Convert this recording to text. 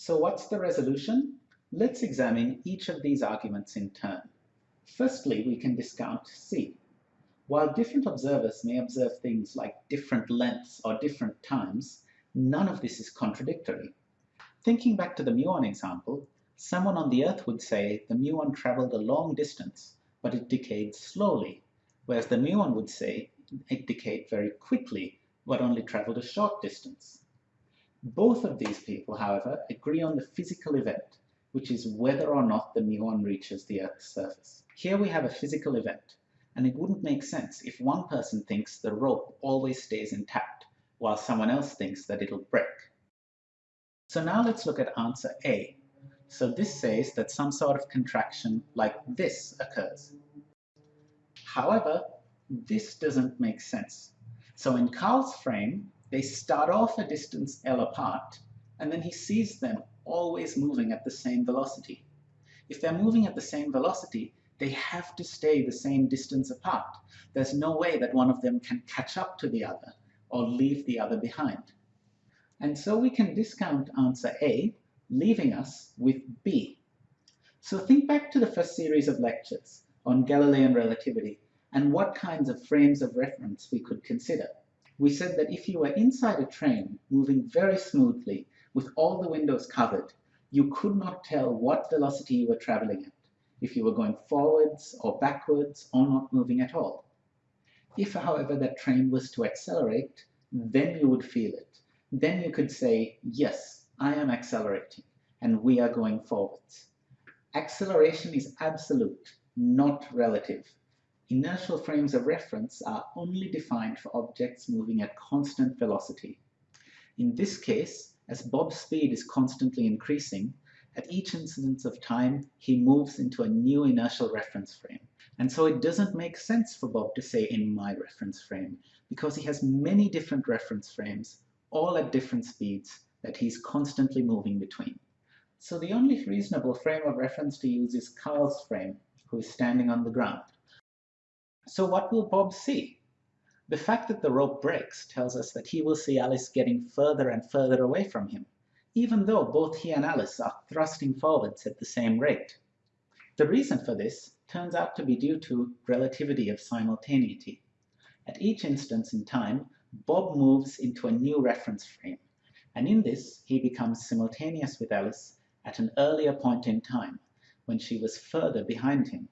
So what's the resolution? Let's examine each of these arguments in turn. Firstly, we can discount C. While different observers may observe things like different lengths or different times, none of this is contradictory. Thinking back to the muon example, someone on the Earth would say the muon traveled a long distance, but it decayed slowly, whereas the muon would say it decayed very quickly, but only traveled a short distance. Both of these people, however, agree on the physical event, which is whether or not the muon reaches the Earth's surface. Here we have a physical event, and it wouldn't make sense if one person thinks the rope always stays intact, while someone else thinks that it'll break. So now let's look at answer A. So this says that some sort of contraction like this occurs. However, this doesn't make sense. So in Carl's frame, they start off a distance L apart, and then he sees them always moving at the same velocity. If they're moving at the same velocity, they have to stay the same distance apart. There's no way that one of them can catch up to the other or leave the other behind. And so we can discount answer A, leaving us with B. So think back to the first series of lectures on Galilean relativity and what kinds of frames of reference we could consider. We said that if you were inside a train moving very smoothly with all the windows covered, you could not tell what velocity you were traveling at, if you were going forwards or backwards or not moving at all. If, however, that train was to accelerate, then you would feel it then you could say, yes, I am accelerating and we are going forwards. Acceleration is absolute, not relative. Inertial frames of reference are only defined for objects moving at constant velocity. In this case, as Bob's speed is constantly increasing, at each instance of time, he moves into a new inertial reference frame. And so it doesn't make sense for Bob to say in my reference frame, because he has many different reference frames all at different speeds that he's constantly moving between. So the only reasonable frame of reference to use is Carl's frame, who is standing on the ground. So what will Bob see? The fact that the rope breaks tells us that he will see Alice getting further and further away from him, even though both he and Alice are thrusting forwards at the same rate. The reason for this turns out to be due to relativity of simultaneity. At each instance in time, Bob moves into a new reference frame, and in this he becomes simultaneous with Alice at an earlier point in time, when she was further behind him.